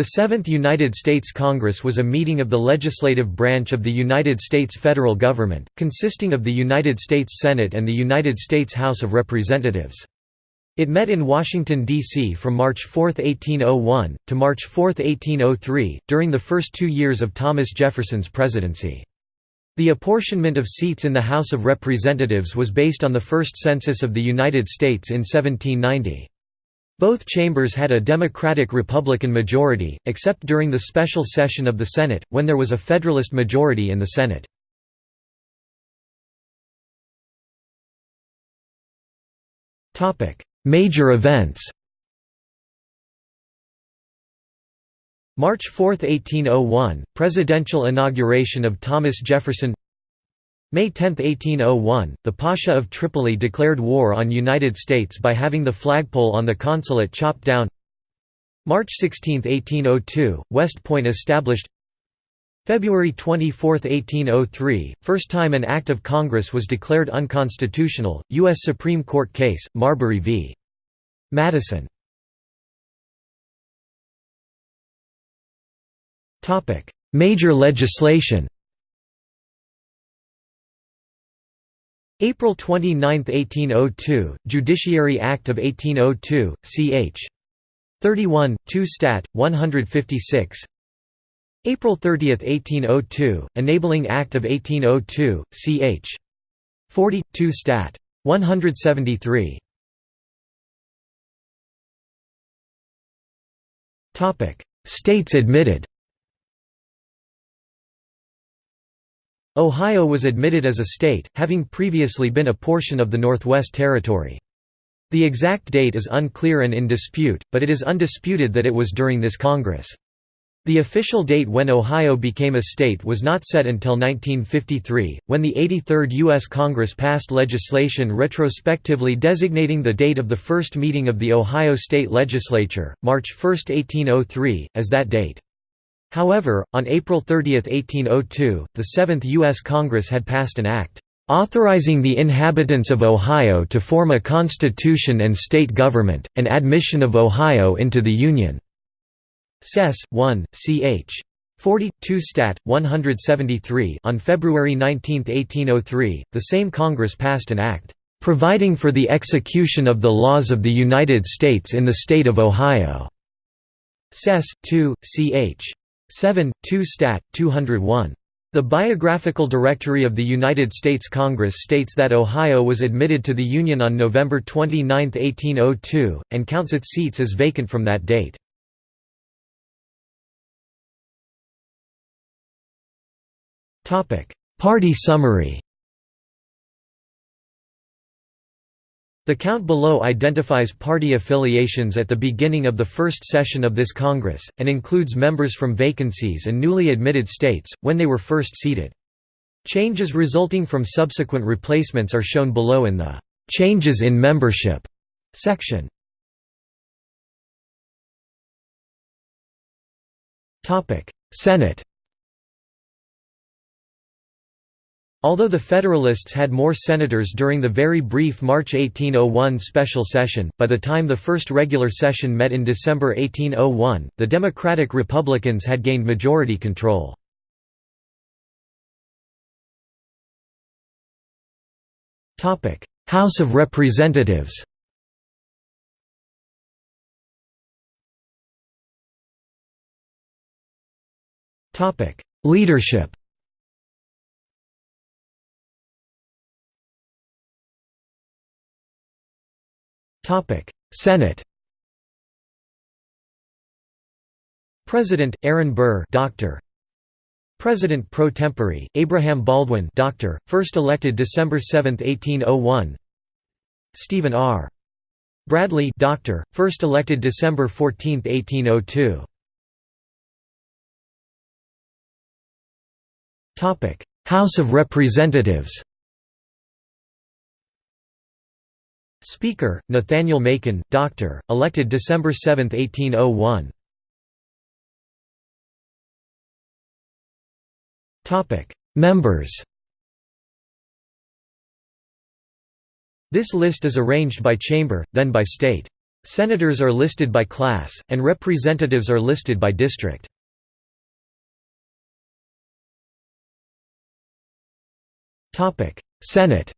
The Seventh United States Congress was a meeting of the legislative branch of the United States federal government, consisting of the United States Senate and the United States House of Representatives. It met in Washington, D.C. from March 4, 1801, to March 4, 1803, during the first two years of Thomas Jefferson's presidency. The apportionment of seats in the House of Representatives was based on the first census of the United States in 1790. Both chambers had a Democratic-Republican majority, except during the special session of the Senate, when there was a Federalist majority in the Senate. Major events March 4, 1801, presidential inauguration of Thomas Jefferson May 10, 1801, the Pasha of Tripoli declared war on United States by having the flagpole on the consulate chopped down March 16, 1802, West Point established February 24, 1803, first time an act of Congress was declared unconstitutional, U.S. Supreme Court case, Marbury v. Madison Major legislation April 29, 1802, Judiciary Act of 1802, ch. 31, 2 Stat. 156 April 30, 1802, Enabling Act of 1802, ch. 40, 2 Stat. 173 States admitted Ohio was admitted as a state, having previously been a portion of the Northwest Territory. The exact date is unclear and in dispute, but it is undisputed that it was during this Congress. The official date when Ohio became a state was not set until 1953, when the 83rd U.S. Congress passed legislation retrospectively designating the date of the first meeting of the Ohio State Legislature, March 1, 1803, as that date. However, on April 30, 1802, the Seventh U.S. Congress had passed an act, "...authorizing the inhabitants of Ohio to form a constitution and state government, and admission of Ohio into the Union." Sess. 1, ch. 40, 2 Stat. 173 On February 19, 1803, the same Congress passed an act, "...providing for the execution of the laws of the United States in the state of Ohio." Sess. 2, ch. 7, 2 Stat. 201. The Biographical Directory of the United States Congress states that Ohio was admitted to the Union on November 29, 1802, and counts its seats as vacant from that date. Party summary The count below identifies party affiliations at the beginning of the first session of this Congress, and includes members from vacancies and newly admitted states, when they were first seated. Changes resulting from subsequent replacements are shown below in the "'Changes in Membership' section. Senate Although the Federalists had more senators during the very brief March 1801 special session, by the time the first regular session met in December 1801, the Democratic Republicans had gained majority control. House of Representatives Leadership Senate President Aaron Burr, Doctor. President pro tempore Abraham Baldwin, Doctor, first elected December 7, 1801. Stephen R. Bradley, Doctor, first elected December 14, 1802. Topic: House of Representatives. Speaker, Nathaniel Macon, Doctor, elected December 7, 1801. Members This list is arranged by chamber, then by state. Senators are listed by class, and representatives are listed by district. Senate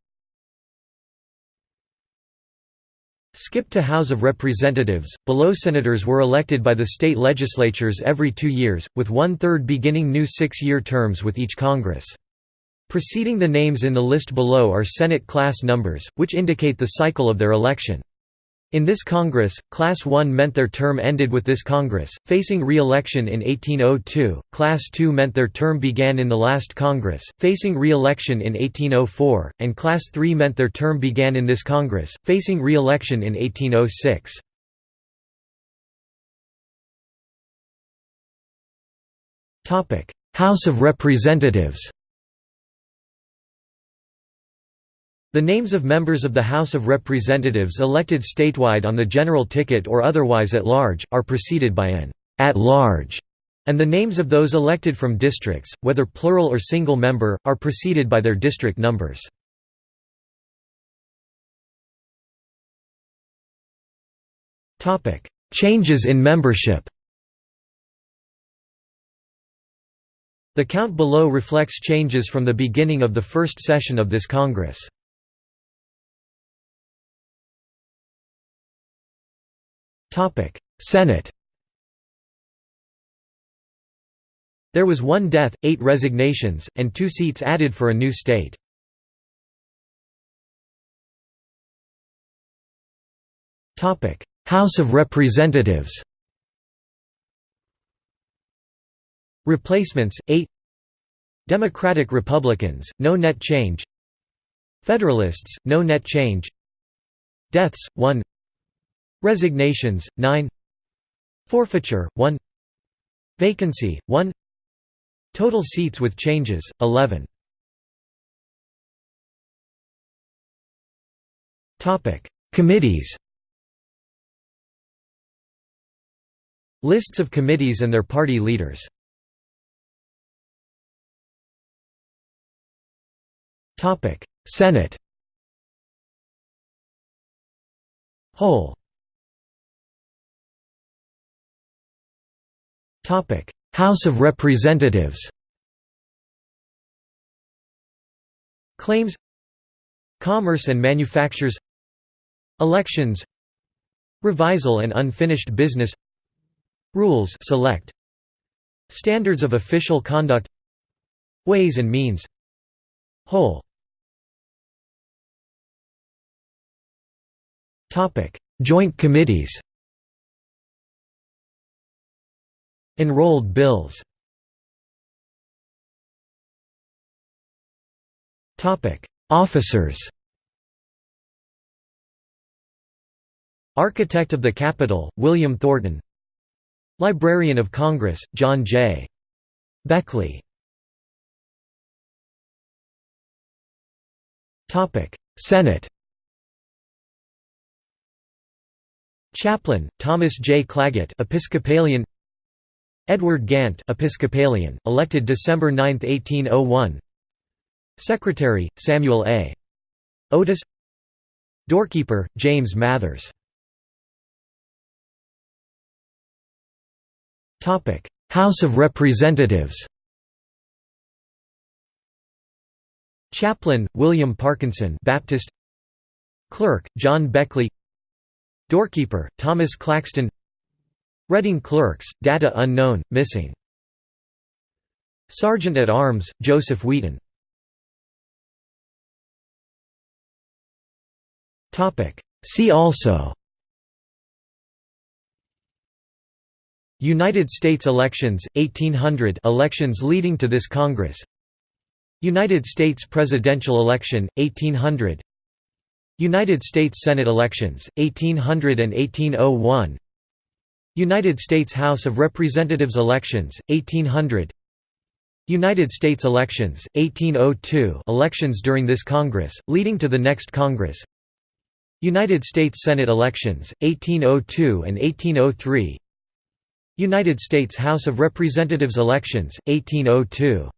Skip to House of Representatives, below senators were elected by the state legislatures every two years, with one-third beginning new six-year terms with each Congress. Preceding the names in the list below are Senate class numbers, which indicate the cycle of their election. In this Congress, Class 1 meant their term ended with this Congress, facing re-election in 1802, Class 2 meant their term began in the last Congress, facing re-election in 1804, and Class 3 meant their term began in this Congress, facing re-election in 1806. House of Representatives The names of members of the House of Representatives elected statewide on the general ticket or otherwise at large, are preceded by an at large, and the names of those elected from districts, whether plural or single member, are preceded by their district numbers. Changes in membership The count below reflects changes from the beginning of the first session of this Congress. Topic: Senate. There was one death, eight resignations, and two seats added for a new state. Topic: House of Representatives. Replacements 8 Democratic Republicans no net change Federalists no net change Deaths 1 Resignations, 9 Forfeiture, 1 Vacancy, 1 Total seats with changes, 11 Topic. Committees. Lists of committees and their party leaders. Senate. Whole House of Representatives. Claims. Commerce and manufactures. Elections. Revisal and unfinished business. Rules. Select. Standards of official conduct. Ways and means. Whole. Joint committees Enrolled bills. Officers. Architect of the Capitol, William Thornton. Librarian of Congress, John J. Beckley. Senate. Chaplain, Thomas J. Claggett Episcopalian Edward Gantt Episcopalian, elected December 9, 1801 Secretary, Samuel A. Otis. Doorkeeper, James Mathers. House of Representatives. Chaplain, William Parkinson Baptist. Clerk, John Beckley. Doorkeeper, Thomas Claxton Reading clerks, data unknown, missing. Sergeant at Arms, Joseph Wheaton. See also. United States elections, 1800 elections leading to this Congress. United States presidential election, 1800 United States Senate elections, 1800 and 1801 United States House of Representatives elections, 1800 United States elections, 1802 elections during this Congress, leading to the next Congress. United States Senate elections, 1802 and 1803 United States House of Representatives elections, 1802